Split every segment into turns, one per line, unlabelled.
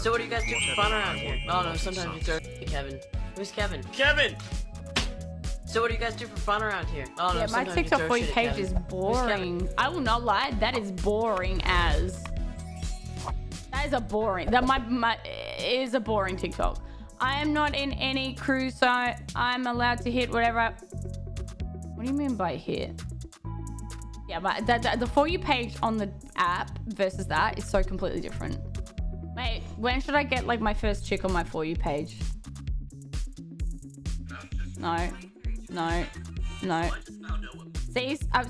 So what do you guys do for fun around here? Oh no, sometimes you throw Kevin. Who's Kevin? Kevin! So what do you guys do for fun around here? Oh no,
Yeah, my
sometimes you
TikTok
throw
for you
shit
page is boring. I will not lie, that is boring as. That is a boring. That my my is a boring TikTok. I am not in any crew, so I'm allowed to hit whatever. I, what do you mean by hit? Yeah, but the, the, the for you page on the app versus that is so completely different. Wait, when should I get like my first chick on my for you page? No, no, no. See, I'm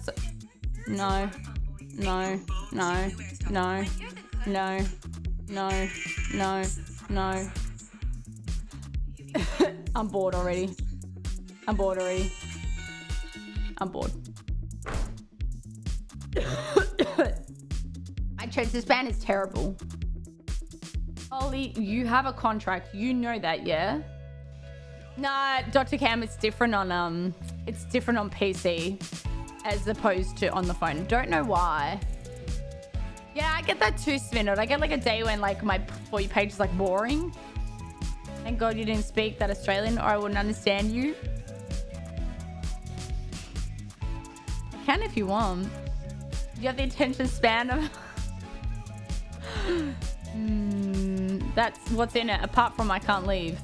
no, no, no, no, no, no, no, no. I'm bored already. I'm bored already. I'm bored. My attention span is terrible. Ollie, you have a contract. You know that, yeah? Nah, Dr. Cam, it's different on um, it's different on PC as opposed to on the phone. Don't know why. Yeah, I get that too, Spinot. I get like a day when like my for you page is like boring. Thank God you didn't speak that Australian, or I wouldn't understand you. I can if you want. Do You have the attention span of. That's what's in it. Apart from I can't leave.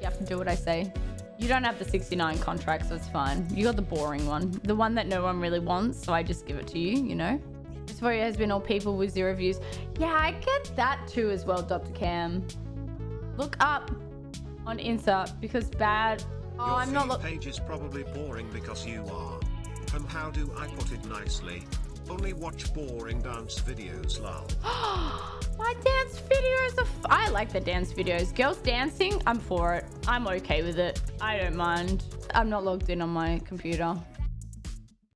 You have to do what I say. You don't have the 69 contract, so it's fine. You got the boring one. The one that no one really wants, so I just give it to you, you know? This for you has been all people with zero views. Yeah, I get that too as well, Dr. Cam. Look up on Insta because bad. Oh,
Your
I'm not look.
page is probably boring because you are. And how do I put it nicely? Only watch boring dance videos, lol.
My dance videos are. F- I like the dance videos. Girls dancing, I'm for it. I'm okay with it. I don't mind. I'm not logged in on my computer.